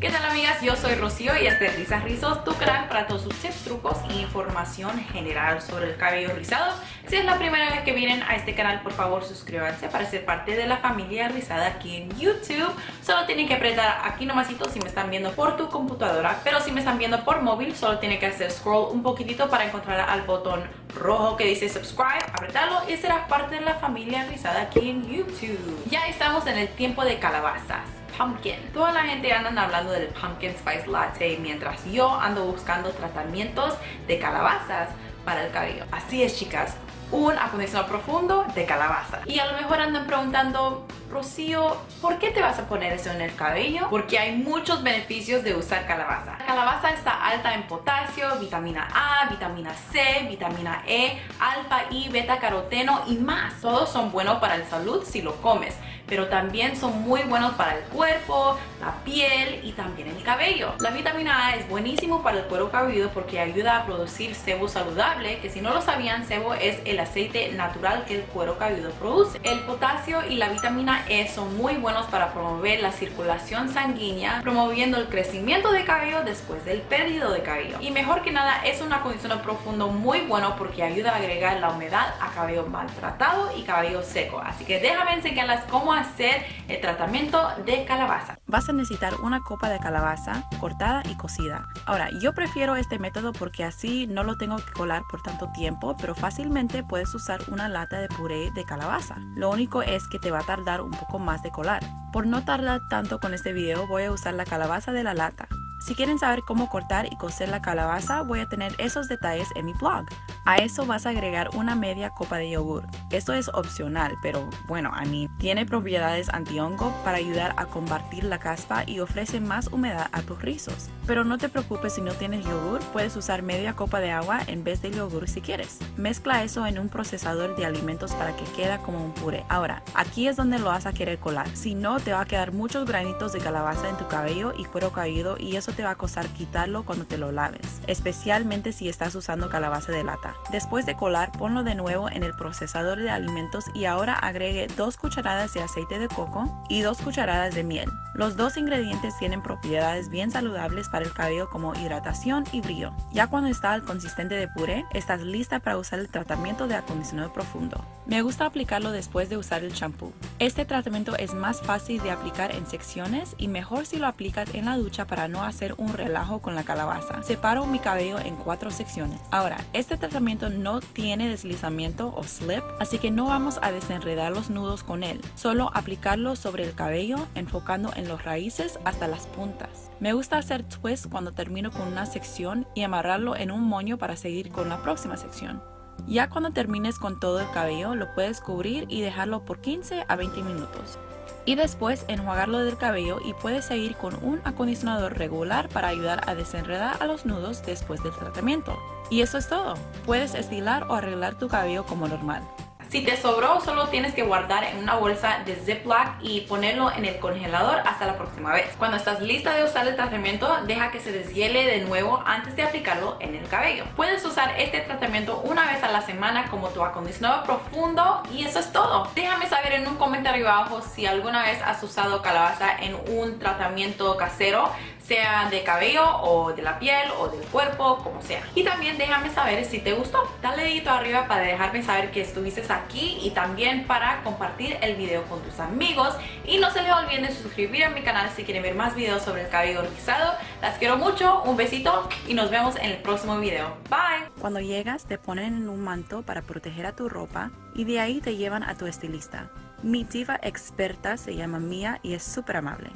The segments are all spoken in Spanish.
¿Qué tal amigas? Yo soy Rocío y este es Risas Rizos, tu canal para todos sus tips, trucos e información general sobre el cabello rizado. Si es la primera vez que vienen a este canal, por favor suscríbanse para ser parte de la familia rizada aquí en YouTube. Solo tienen que apretar aquí nomasito si me están viendo por tu computadora, pero si me están viendo por móvil, solo tienen que hacer scroll un poquitito para encontrar al botón rojo que dice subscribe, apretarlo y serás parte de la familia rizada aquí en YouTube. Ya estamos en el tiempo de calabazas Toda la gente anda hablando del pumpkin spice latte mientras yo ando buscando tratamientos de calabazas para el cabello. Así es chicas, un acondicionador profundo de calabaza. Y a lo mejor andan preguntando, Rocío, ¿por qué te vas a poner eso en el cabello? Porque hay muchos beneficios de usar calabaza. La calabaza está alta en potasio, vitamina A, vitamina C, vitamina E, alfa y beta caroteno y más. Todos son buenos para la salud si lo comes pero también son muy buenos para el cuerpo, la piel y también el cabello. La vitamina A es buenísimo para el cuero cabelludo porque ayuda a producir sebo saludable, que si no lo sabían, sebo es el aceite natural que el cuero cabelludo produce. El potasio y la vitamina E son muy buenos para promover la circulación sanguínea, promoviendo el crecimiento de cabello después del perdido de cabello. Y mejor que nada, es un acondicionador profundo muy bueno porque ayuda a agregar la humedad a cabello maltratado y cabello seco. Así que déjame enseñarles cómo hacer el tratamiento de calabaza. Vas a necesitar una copa de calabaza cortada y cocida. Ahora, yo prefiero este método porque así no lo tengo que colar por tanto tiempo, pero fácilmente puedes usar una lata de puré de calabaza. Lo único es que te va a tardar un poco más de colar. Por no tardar tanto con este video, voy a usar la calabaza de la lata. Si quieren saber cómo cortar y cocer la calabaza, voy a tener esos detalles en mi blog. A eso vas a agregar una media copa de yogur. Esto es opcional, pero bueno, a mí tiene propiedades antihongo para ayudar a combatir la caspa y ofrece más humedad a tus rizos. Pero no te preocupes si no tienes yogur, puedes usar media copa de agua en vez de yogur si quieres. Mezcla eso en un procesador de alimentos para que quede como un puré. Ahora, aquí es donde lo vas a querer colar. Si no, te va a quedar muchos granitos de calabaza en tu cabello y cuero caído y eso te va a costar quitarlo cuando te lo laves, especialmente si estás usando calabaza de lata. Después de colar, ponlo de nuevo en el procesador de alimentos y ahora agregue dos cucharadas de aceite de coco y dos cucharadas de miel. Los dos ingredientes tienen propiedades bien saludables para el cabello como hidratación y brillo. Ya cuando está al consistente de puré, estás lista para usar el tratamiento de acondicionado profundo. Me gusta aplicarlo después de usar el champú. Este tratamiento es más fácil de aplicar en secciones y mejor si lo aplicas en la ducha para no hacer un relajo con la calabaza. Separo mi cabello en cuatro secciones. Ahora, este tratamiento no tiene deslizamiento o slip, así que no vamos a desenredar los nudos con él. Solo aplicarlo sobre el cabello enfocando en los raíces hasta las puntas. Me gusta hacer twist cuando termino con una sección y amarrarlo en un moño para seguir con la próxima sección. Ya cuando termines con todo el cabello, lo puedes cubrir y dejarlo por 15 a 20 minutos. Y después enjuagarlo del cabello y puedes seguir con un acondicionador regular para ayudar a desenredar a los nudos después del tratamiento. Y eso es todo. Puedes estilar o arreglar tu cabello como normal. Si te sobró, solo tienes que guardar en una bolsa de Ziploc y ponerlo en el congelador hasta la próxima vez. Cuando estás lista de usar el tratamiento, deja que se deshiele de nuevo antes de aplicarlo en el cabello. Puedes usar este tratamiento una vez a la semana como tu acondicionador profundo y eso es todo. Déjame saber en un comentario abajo si alguna vez has usado calabaza en un tratamiento casero sea de cabello o de la piel o del cuerpo, como sea. Y también déjame saber si te gustó. Dale dedito arriba para dejarme saber que estuviste aquí y también para compartir el video con tus amigos. Y no se les olviden suscribir a mi canal si quieren ver más videos sobre el cabello rizado. Las quiero mucho, un besito y nos vemos en el próximo video. Bye. Cuando llegas te ponen en un manto para proteger a tu ropa y de ahí te llevan a tu estilista. Mi diva experta se llama Mia y es súper amable.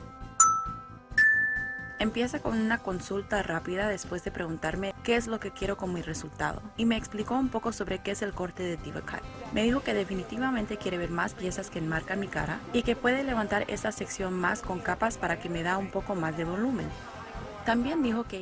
Empieza con una consulta rápida después de preguntarme qué es lo que quiero con mi resultado y me explicó un poco sobre qué es el corte de Diva Cut. Me dijo que definitivamente quiere ver más piezas que enmarcan mi cara y que puede levantar esta sección más con capas para que me da un poco más de volumen. También dijo que